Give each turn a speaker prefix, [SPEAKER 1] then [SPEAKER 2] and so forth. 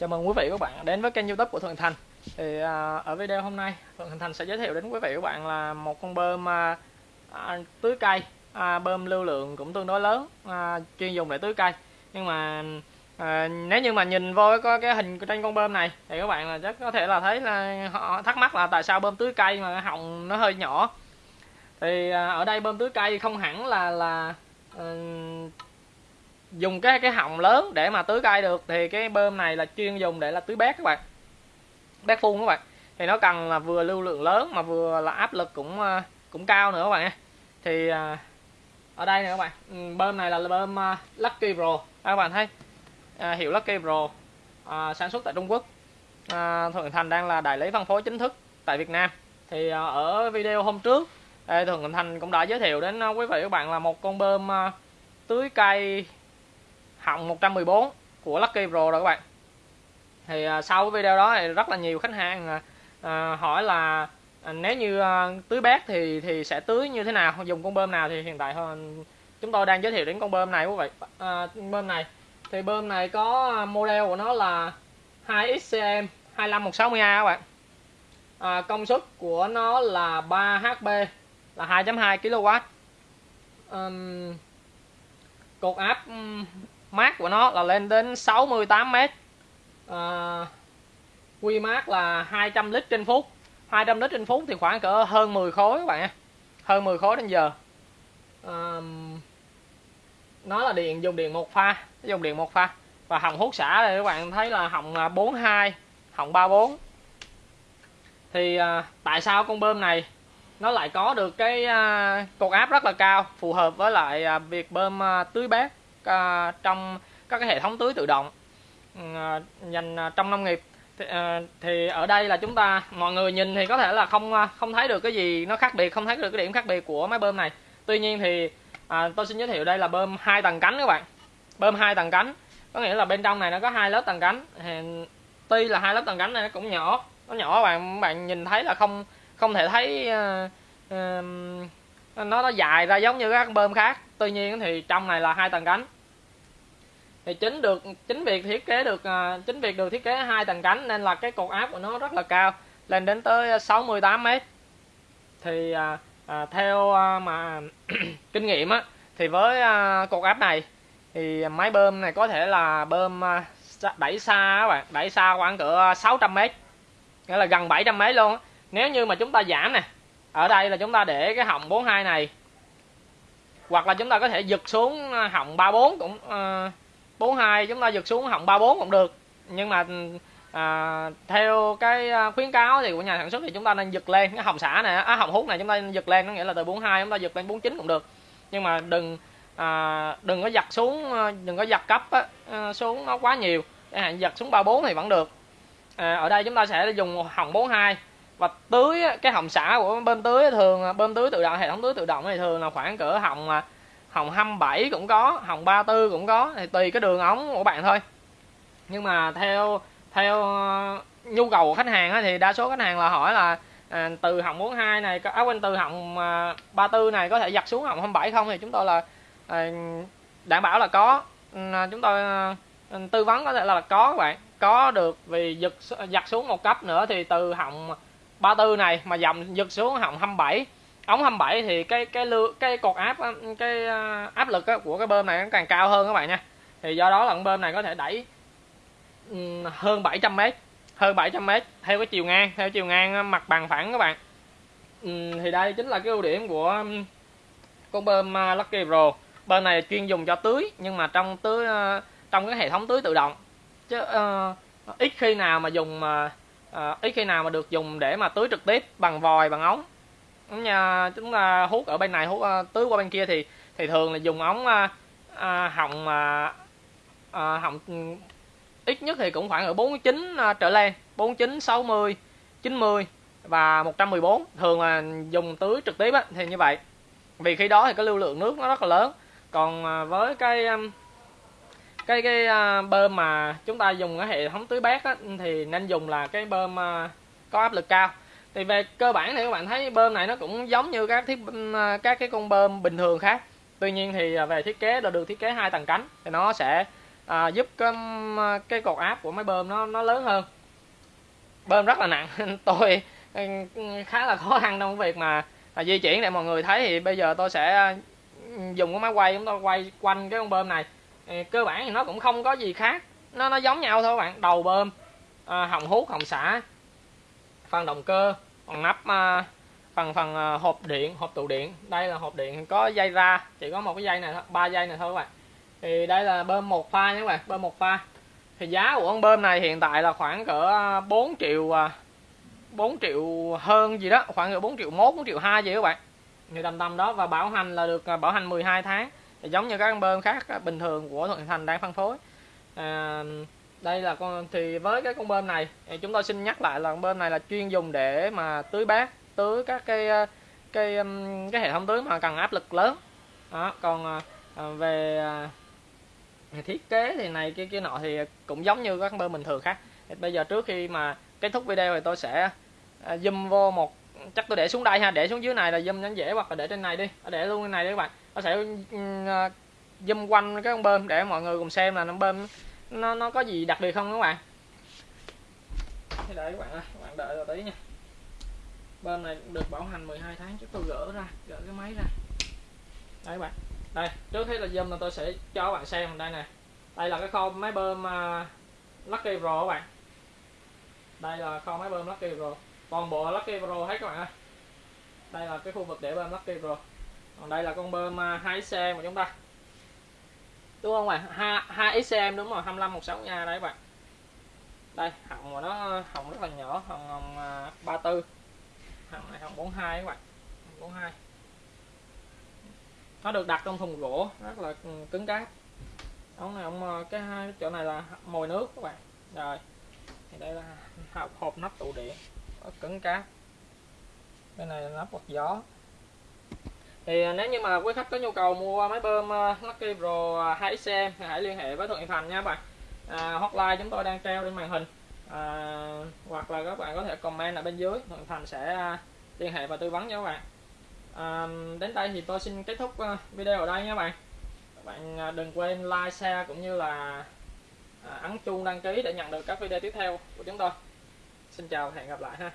[SPEAKER 1] Chào mừng quý vị và các bạn đến với kênh youtube của Thuận Thành. Thì à, Ở video hôm nay Thuận Thành sẽ giới thiệu đến quý vị và các bạn là một con bơm à, à, tưới cây à, Bơm lưu lượng cũng tương đối lớn à, chuyên dùng để tưới cây. Nhưng mà à, nếu như mà nhìn vô có cái hình trên con bơm này Thì các bạn là chắc có thể là thấy là họ thắc mắc là tại sao bơm tưới cây mà họng nó hơi nhỏ. Thì à, ở đây bơm tưới cây không hẳn là là à, dùng cái cái họng lớn để mà tưới cây được thì cái bơm này là chuyên dùng để là tưới bét các bạn. Bét phun các bạn. Thì nó cần là vừa lưu lượng lớn mà vừa là áp lực cũng ờ, cũng cao nữa các bạn thì ờ, ở đây nè các bạn. Ừ, bơm này là bơm ờ, Lucky Pro. Các bạn thấy. Hiệu Lucky Pro à, sản xuất tại Trung Quốc. À, Thuận Thành đang là đại lý phân phối chính thức tại Việt Nam. Thì ở video hôm trước Thuận Thành cũng đã giới thiệu đến quý vị các bạn là một con bơm tưới cây họng 114 của Lucky Pro rồi các bạn. Thì à, sau cái video đó thì rất là nhiều khách hàng à, à, hỏi là à, nếu như à, tưới bát thì thì sẽ tưới như thế nào dùng con bơm nào thì hiện tại chúng tôi đang giới thiệu đến con bơm này quý vị. À, bơm này thì bơm này có à, model của nó là 2XCM 25160A các bạn. À, công suất của nó là 3 HP là 2.2 kW um, cột áp mát của nó là lên đến 68 mét. À, quy mát là 200 lít trên phút. 200 lít trên phút thì khoảng cỡ hơn 10 khối các bạn hơn 10 khối trên giờ. À, nó là điện dùng điện một pha dùng điện một pha. Và hồng hút xả đây các bạn thấy là hồng 42 hồng 34 thì à, tại sao con bơm này nó lại có được cái à, cột áp rất là cao phù hợp với lại à, việc bơm à, tưới bát uh, trong các cái hệ thống tưới tự động. Uh, dành à, trong nông nghiệp thì, uh, thì ở đây là chúng ta mọi người nhìn thì có thể là không uh, không thấy được cái gì nó khác biệt không thấy được cái điểm khác biệt của máy bơm này. Tuy nhiên thì uh, tôi xin giới thiệu đây là bơm hai tầng cánh các bạn. Bơm hai tầng cánh có nghĩa là bên trong này nó có hai lớp tầng cánh. Thì tuy là hai lớp tầng cánh này nó cũng nhỏ nó nhỏ bạn bạn nhìn thấy là không không thể thấy uh, uh, nó nó dài ra giống như các bơm khác tuy nhiên thì trong này là hai tầng cánh. Thì chính được chính việc thiết kế được à, chính việc được thiết kế hai tầng cánh nên là cái cột áp của nó rất là cao lên đến tới 68 mét. Thì à, à, theo à, mà kinh nghiệm á thì với à, cột áp này thì máy bơm này có thể là bơm à, đẩy xa các bạn đẩy xa khoảng cỡ 600 mét nghĩa là gần 700 mét luôn á. Nếu như mà chúng ta giảm nè ở đây là chúng ta để cái họng 42 này hoặc là chúng ta có thể giật xuống ờ, họng 34 cũng ờ, uh, 42 chúng ta giật xuống họng 34 cũng được. Nhưng mà à, theo cái khuyến cáo thì của nhà sản xuất thì chúng ta nên giật lên cái hồng xả này á à, hồng hút này chúng ta nên giật lên có nghĩa là từ 42 chúng ta giật lên 49 cũng được. Nhưng mà đừng à, đừng có giật xuống đừng có giật cấp á, xuống nó quá nhiều. Để hạn giật xuống 34 thì vẫn được. À, ở đây chúng ta sẽ dùng hồng 42 và tưới cái họng xả của bơm tưới thường à, bơm tưới tự động hệ thống tưới tự động thì thường là khoảng cỡ họng hồng à, 27 cũng có hồng 34 cũng có thì tùy cái đường ống của bạn thôi. Nhưng mà theo theo ờ, nhu cầu của khách hàng thì đa số khách hàng là hỏi là à, từ hồng 42 này áo à, quanh từ hồng à, 34 này có thể giặt xuống hồng 27 không? Thì chúng tôi là à, đảm bảo là có. À, chúng tôi à, tư vấn có thể là có các bạn. Có được vì giật giặt xuống một cấp nữa thì từ hồng 34 này mà dòng giật xuống hỏng 27 ống 27 thì cái cái lưu cái cột áp cái áp lực của cái bơm này nó càng cao hơn các bạn nha. Thì do đó là con bơm này có thể đẩy hơn 700 m hơn 700 m theo cái chiều ngang theo chiều ngang mặt bằng phẳng các bạn. Thì đây chính là cái ưu điểm của con bơm Lucky Pro. Bơm này chuyên dùng cho tưới nhưng mà trong tưới trong cái hệ thống tưới tự động. Chứ uh, ít khi nào mà dùng Ờ, uh, ít khi nào mà được dùng để mà tưới trực tiếp bằng vòi bằng ống. Nha chúng ta hút ở bên này hút uh, tưới qua bên kia thì thì thường là dùng ống uh, uh, họng uh, uh, họng ừ, ít nhất thì cũng khoảng ở 49 uh, trở lên 49 60 90 và 114 thường là dùng tưới trực tiếp á, thì như vậy. Vì khi đó thì cái lưu lượng nước nó rất là lớn. Còn với cái cái cái uh, bơm mà chúng ta dùng cái hệ thống tưới bát á, thì nên dùng là cái bơm uh, có áp lực cao. Thì về cơ bản thì các bạn thấy bơm này nó cũng giống như các thiết à, các cái con bơm bình thường khác. Tuy nhiên thì về thiết kế là được thiết kế hai tầng cánh thì nó sẽ à, giúp cái um, cái cột áp của máy bơm nó nó lớn hơn. Bơm rất là nặng tôi khá là khó khăn trong việc mà à, di chuyển. Để mọi người thấy thì bây giờ tôi sẽ dùng cái máy quay chúng tôi quay quanh cái con bơm này cơ bản thì nó cũng không có gì khác. Nó nó giống nhau thôi các bạn. Đầu bơm à, hồng hút hồng xả phần động cơ phần nắp à, phần phần à, hộp điện hộp tụ điện. Đây là hộp điện có dây ra chỉ có một cái dây này thôi ba dây này thôi các bạn. Thì đây là bơm một pha nhé các bạn bơm một pha. Thì giá của con bơm này hiện tại là khoảng cỡ à, 4 triệu à, 4 triệu hơn gì đó khoảng cỡ 4 triệu 1 4 triệu 2 gì các bạn. Như tầm tầm đó và bảo hành là được à, bảo hành 12 tháng thì giống như các con bơm khác bình thường của Thuận Thành đang phân phối. À, đây là con thì với cái con bơm này chúng tôi xin nhắc lại là con bơm này là chuyên dùng để mà tưới bát tưới các cái à, cái cái hệ thống tưới mà cần áp lực lớn. Đó còn à, à về à, thiết kế thì này cái kia nọ thì cũng giống như các bơm bình thường khác. Bây giờ trước khi mà kết thúc video thì tôi sẽ à, zoom vô một chắc tôi để xuống đây ha để xuống dưới này là zoom nhắn dễ hoặc là để trên này đi để luôn trên này đi các bạn nó sẽ ừ, à, zoom quanh cái con bơm để mọi người cùng xem là nó bơm nó nó có gì đặc biệt không các bạn. Đợi các bạn ơi các bạn đợi rồi tí nha. Bơm này được bảo hành 12 tháng chứ tôi gỡ ra gỡ cái máy ra. Đây các bạn. Đây trước hết là zoom là tôi sẽ cho các bạn xem. Đây nè. Đây là cái kho máy bơm uh, Lucky Pro các bạn. Đây là kho máy bơm Lucky Pro. Toàn bộ Lucky Pro hết các bạn ơi. Đây là cái khu vực để bơm Lucky Pro còn đây là con bơm à, 2xem của chúng ta. Đúng không bạn? 2 2xem đúng rồi 25 16 nha đấy các bạn. Đây, họng của nó, họng rất là nhỏ, họng hồng 34 à, họng này họng 42 các bạn 42 nó được đặt trong thùng gỗ, rất là ừ, cứng cáp. Ống này, ông à, cái hai chỗ này là mồi nước các bạn. Rồi, thì đây là hộp hộp nắp tụ điện, rất cứng cáp. Cái này là nắp quạt gió thì à, nếu như mà quý khách có nhu cầu mua máy bơm à, Lucky Pro à, 2XM thì hãy liên hệ với Thuận Thành nha các bạn. À, hotline chúng tôi đang treo trên màn hình. À, hoặc là các bạn có thể comment ở bên dưới Thuận Thành sẽ liên hệ và tư vấn cho các bạn. À, đến đây thì tôi xin kết thúc video ở đây nha các bạn. Các bạn đừng quên like share cũng như là ấn chuông đăng ký để nhận được các video tiếp theo của chúng tôi. Xin chào và hẹn gặp lại ha.